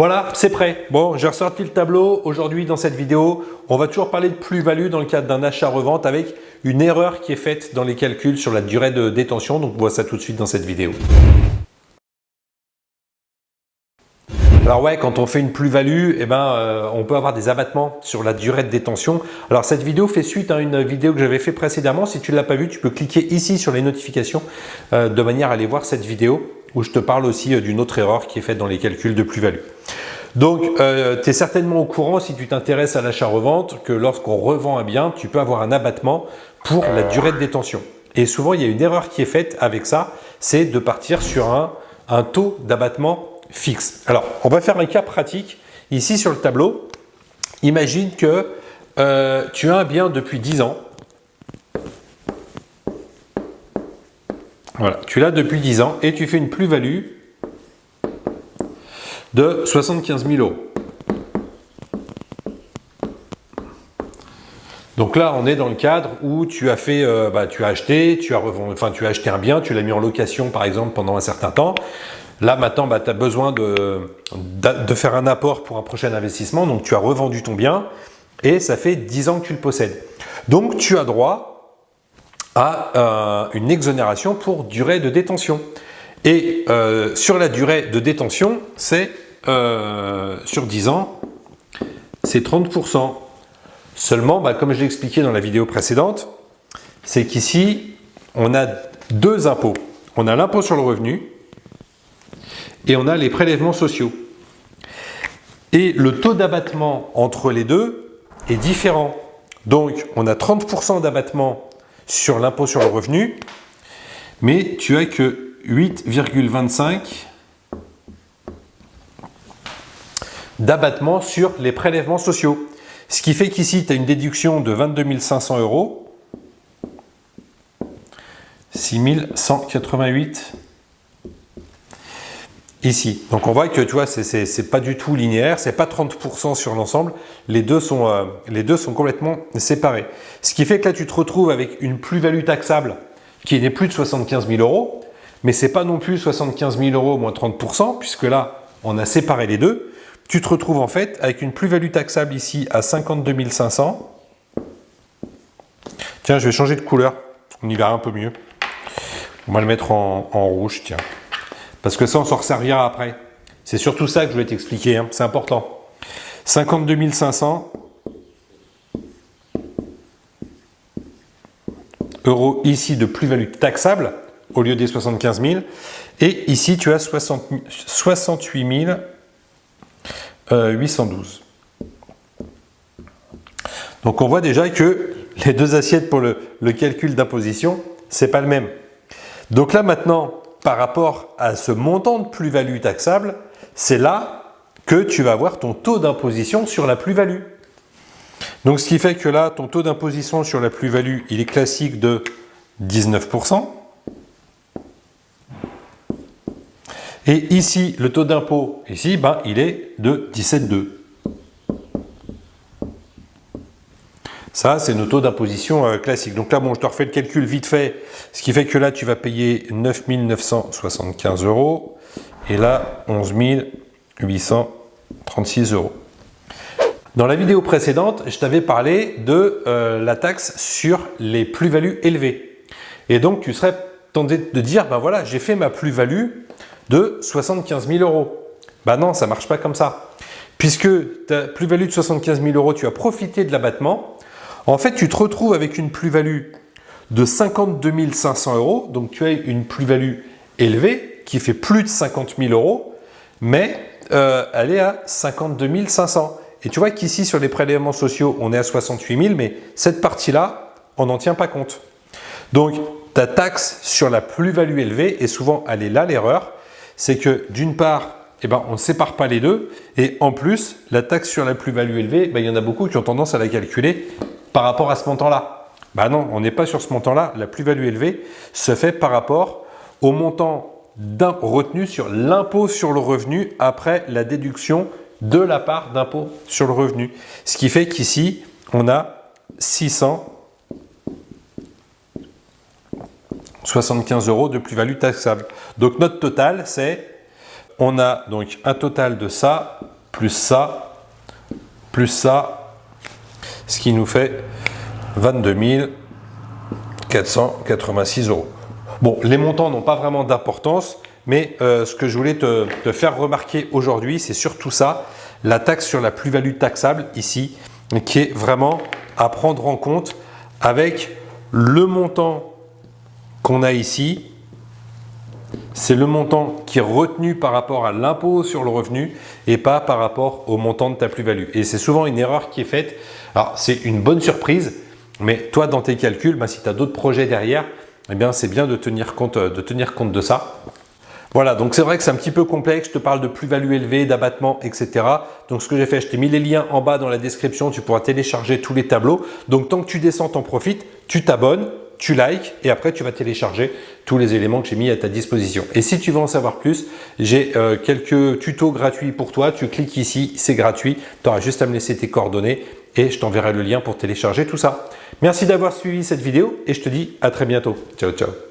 Voilà, c'est prêt. Bon, j'ai ressorti le tableau. Aujourd'hui, dans cette vidéo, on va toujours parler de plus-value dans le cadre d'un achat-revente avec une erreur qui est faite dans les calculs sur la durée de détention. Donc, on voit ça tout de suite dans cette vidéo. Alors ouais, quand on fait une plus-value, eh ben, euh, on peut avoir des abattements sur la durée de détention. Alors cette vidéo fait suite à une vidéo que j'avais fait précédemment. Si tu ne l'as pas vue, tu peux cliquer ici sur les notifications euh, de manière à aller voir cette vidéo où je te parle aussi euh, d'une autre erreur qui est faite dans les calculs de plus-value. Donc, tu es certainement au courant si tu t'intéresses à l'achat-revente que lorsqu'on revend un bien, tu peux avoir un abattement pour la durée de détention. Et souvent, il y a une erreur qui est faite avec ça, c'est de partir sur un, un taux d'abattement fixe. Alors, on va faire un cas pratique. Ici, sur le tableau, imagine que euh, tu as un bien depuis 10 ans. Tu l'as depuis 10 ans et tu fais une plus-value de 75 000 euros. Donc là, on est dans le cadre où tu as fait, euh, bah, tu as acheté, tu as enfin, tu as acheté un bien, tu l'as mis en location par exemple pendant un certain temps. Là, maintenant, bah, tu as besoin de, de, faire un apport pour un prochain investissement. Donc, tu as revendu ton bien et ça fait 10 ans que tu le possèdes. Donc, tu as droit euh, une exonération pour durée de détention. Et euh, sur la durée de détention, c'est euh, sur 10 ans, c'est 30%. Seulement, bah, comme je l'ai expliqué dans la vidéo précédente, c'est qu'ici, on a deux impôts. On a l'impôt sur le revenu et on a les prélèvements sociaux. Et le taux d'abattement entre les deux est différent. Donc, on a 30% d'abattement sur l'impôt sur le revenu, mais tu as que 8,25 d'abattement sur les prélèvements sociaux. Ce qui fait qu'ici, tu as une déduction de 22 500 euros, 6 188 ici. Donc on voit que tu vois, c'est pas du tout linéaire, c'est pas 30% sur l'ensemble, les, deux sont, euh, les deux sont complètement séparés. Ce qui fait que là tu te retrouves avec une plus-value taxable qui n'est plus de 75 000 euros, mais c'est pas non plus 75 000 euros moins 30%, puisque là on a séparé les deux. Tu te retrouves en fait avec une plus-value taxable ici à 52 500. Tiens, je vais changer de couleur, on y verra un peu mieux. On va le mettre en rouge, tiens. Parce que ça, on s'en resservira après. C'est surtout ça que je vais t'expliquer, hein. c'est important. 52 500 euros ici de plus-value taxable au lieu des 75 000. Et ici, tu as 68 812. Donc, on voit déjà que les deux assiettes pour le, le calcul d'imposition, c'est pas le même. Donc là, maintenant, par rapport à ce montant de plus-value taxable, c'est là que tu vas avoir ton taux d'imposition sur la plus-value. Donc, ce qui fait que là, ton taux d'imposition sur la plus-value, il est classique de 19%. Et ici, le taux d'impôt, ici, ben, il est de 17,2. Ça, c'est nos taux d'imposition euh, classiques. Donc là, bon, je te refais le calcul vite fait, ce qui fait que là, tu vas payer 9 975 euros et là, 11 836 euros. Dans la vidéo précédente, je t'avais parlé de euh, la taxe sur les plus-values élevées. Et donc, tu serais tenté de dire, ben voilà, j'ai fait ma plus-value de 75 000 euros. Ben non, ça marche pas comme ça. Puisque ta plus-value de 75 000 euros, tu as profité de l'abattement, en fait, tu te retrouves avec une plus-value de 52 500 euros. Donc, tu as une plus-value élevée qui fait plus de 50 000 euros, mais euh, elle est à 52 500. Et tu vois qu'ici, sur les prélèvements sociaux, on est à 68 000, mais cette partie-là, on n'en tient pas compte. Donc, ta taxe sur la plus-value élevée, et souvent, elle est là l'erreur, c'est que d'une part, eh ben, on ne sépare pas les deux. Et en plus, la taxe sur la plus-value élevée, ben, il y en a beaucoup qui ont tendance à la calculer par rapport à ce montant-là Bah non, on n'est pas sur ce montant-là. La plus-value élevée se fait par rapport au montant retenu sur l'impôt sur le revenu après la déduction de la part d'impôt sur le revenu. Ce qui fait qu'ici, on a 675 euros de plus-value taxable. Donc notre total, c'est, on a donc un total de ça, plus ça, plus ça, ce qui nous fait 22 486 euros. Bon, les montants n'ont pas vraiment d'importance, mais euh, ce que je voulais te, faire remarquer aujourd'hui, c'est surtout ça, la taxe sur la plus-value taxable ici, qui est vraiment à prendre en compte avec le montant qu'on a ici. C'est le montant qui est retenu par rapport à l'impôt sur le revenu et pas par rapport au montant de ta plus-value. Et c'est souvent une erreur qui est faite. Alors, c'est une bonne surprise, mais toi, dans tes calculs, bah, si tu as d'autres projets derrière, eh bien, c'est bien de tenir, compte, de tenir compte de ça. Voilà, donc c'est vrai que c'est un petit peu complexe, je te parle de plus-value élevée, d'abattement, etc. Donc ce que j'ai fait, je t'ai mis les liens en bas dans la description, tu pourras télécharger tous les tableaux. Donc tant que tu descends, t'en profites, tu t'abonnes, tu likes et après tu vas télécharger tous les éléments que j'ai mis à ta disposition. Et si tu veux en savoir plus, j'ai euh, quelques tutos gratuits pour toi. Tu cliques ici, c'est gratuit. Tu auras juste à me laisser tes coordonnées et je t'enverrai le lien pour télécharger tout ça. Merci d'avoir suivi cette vidéo et je te dis à très bientôt. Ciao, ciao.